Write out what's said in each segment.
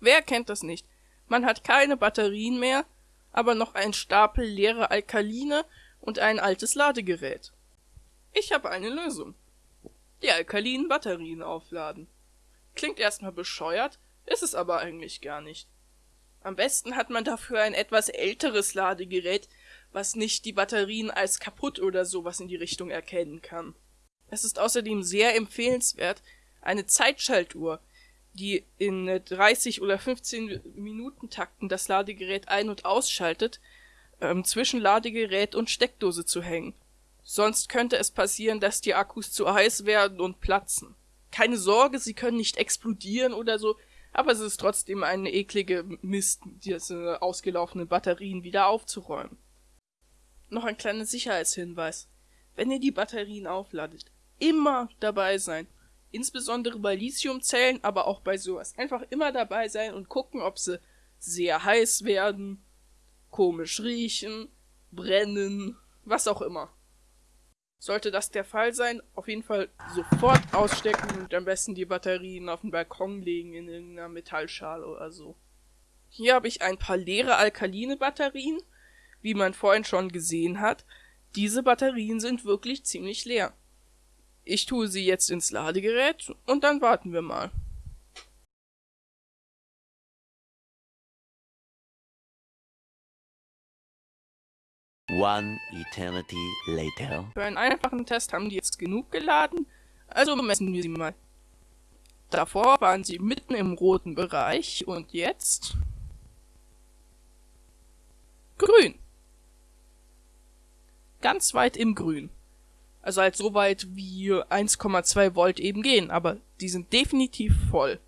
Wer kennt das nicht? Man hat keine Batterien mehr, aber noch einen Stapel leere Alkaline und ein altes Ladegerät. Ich habe eine Lösung. Die alkalinen Batterien aufladen. Klingt erstmal bescheuert, ist es aber eigentlich gar nicht. Am besten hat man dafür ein etwas älteres Ladegerät, was nicht die Batterien als kaputt oder sowas in die Richtung erkennen kann. Es ist außerdem sehr empfehlenswert, eine Zeitschaltuhr, die in 30 oder 15 Minuten Takten das Ladegerät ein- und ausschaltet, ähm, zwischen Ladegerät und Steckdose zu hängen. Sonst könnte es passieren, dass die Akkus zu heiß werden und platzen. Keine Sorge, sie können nicht explodieren oder so, aber es ist trotzdem eine eklige Mist, diese ausgelaufenen Batterien wieder aufzuräumen. Noch ein kleiner Sicherheitshinweis. Wenn ihr die Batterien aufladet, immer dabei sein. Insbesondere bei Lithiumzellen, aber auch bei sowas. Einfach immer dabei sein und gucken, ob sie sehr heiß werden, komisch riechen, brennen, was auch immer. Sollte das der Fall sein, auf jeden Fall sofort ausstecken und am besten die Batterien auf den Balkon legen in irgendeiner Metallschale oder so. Hier habe ich ein paar leere alkaline Batterien, wie man vorhin schon gesehen hat. Diese Batterien sind wirklich ziemlich leer. Ich tue sie jetzt ins Ladegerät und dann warten wir mal. One eternity later. Für einen einfachen Test haben die jetzt genug geladen, also messen wir sie mal. Davor waren sie mitten im roten Bereich und jetzt grün. Ganz weit im Grün. Also halt so weit wie 1,2 Volt eben gehen, aber die sind definitiv voll.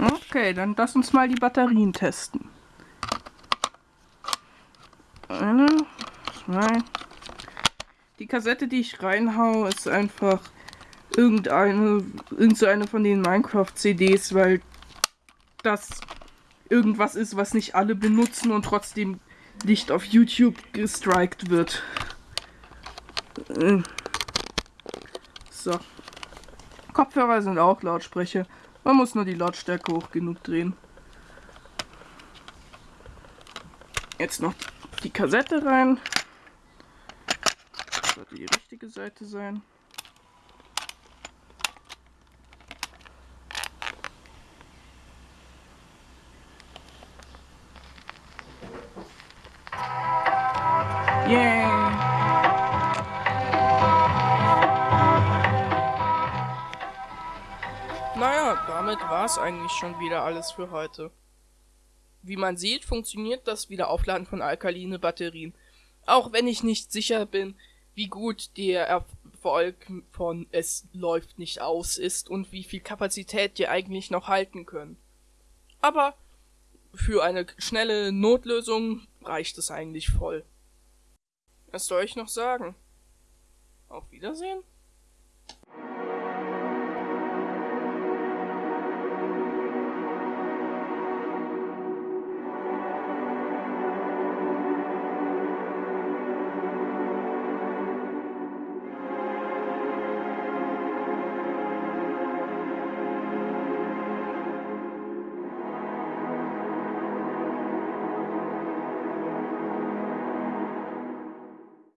Okay, dann lass uns mal die Batterien testen. Eine, zwei. Die Kassette, die ich reinhau, ist einfach irgendeine, irgendeine von den Minecraft-CDs, weil das irgendwas ist, was nicht alle benutzen und trotzdem nicht auf YouTube gestrikt wird. So. Kopfhörer sind auch Lautsprecher. Man muss nur die Lautstärke hoch genug drehen. Jetzt noch die Kassette rein. Das sollte die richtige Seite sein. Yay! Damit war es eigentlich schon wieder alles für heute. Wie man sieht, funktioniert das Wiederaufladen von alkaline Batterien. Auch wenn ich nicht sicher bin, wie gut der Erfolg von es läuft nicht aus ist und wie viel Kapazität die eigentlich noch halten können. Aber für eine schnelle Notlösung reicht es eigentlich voll. Was soll ich noch sagen? Auf Wiedersehen?